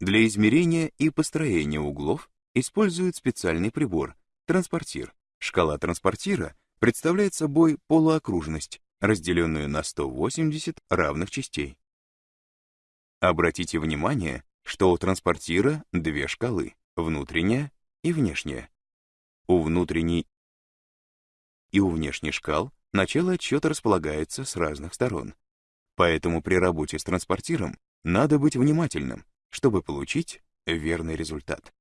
Для измерения и построения углов используют специальный прибор — транспортир. Шкала транспортира представляет собой полуокружность, разделенную на 180 равных частей. Обратите внимание, что у транспортира две шкалы — внутренняя и внешняя. У внутренней и у внешней шкал начало отсчета располагается с разных сторон. Поэтому при работе с транспортиром надо быть внимательным, чтобы получить верный результат.